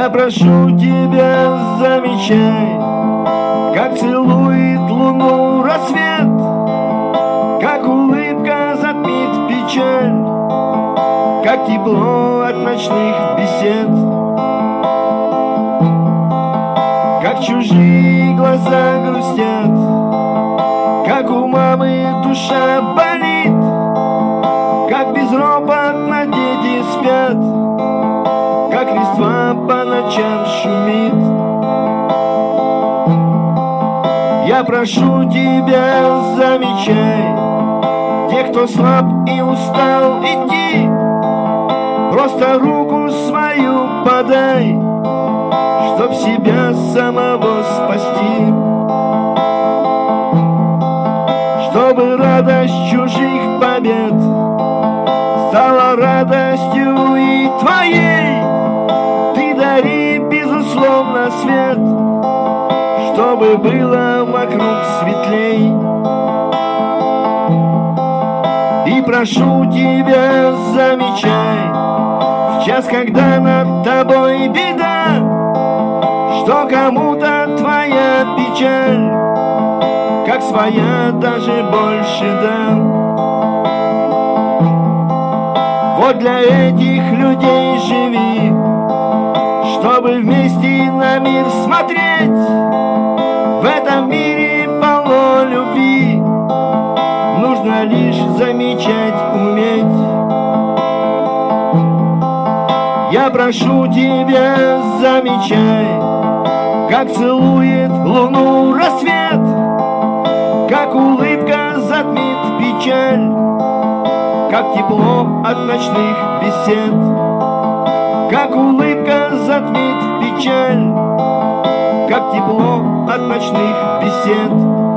Я прошу тебя, замечай, Как целует луну рассвет, Как улыбка затмит печаль, Как тепло от ночных бесед, Как чужие глаза грустят, Как у мамы душа болит, Как дети по ночам шумит. Я прошу тебя, замечай, Те, кто слаб и устал идти, Просто руку свою подай, Чтоб себя самого спасти. Чтобы радость чужих побед Стала радостью и твоей Чтобы было вокруг светлей. И прошу тебя, замечай В час, когда над тобой беда Что кому-то твоя печаль Как своя даже больше, да. Вот для этих людей живи Чтобы вместе на мир смотреть. В этом мире полно любви. Нужно лишь замечать, уметь. Я прошу тебя, замечай Как целует луну рассвет Как улыбка затмит печаль Как тепло от ночных бесед Как улыбка затмит печаль Как тепло от ночных бесед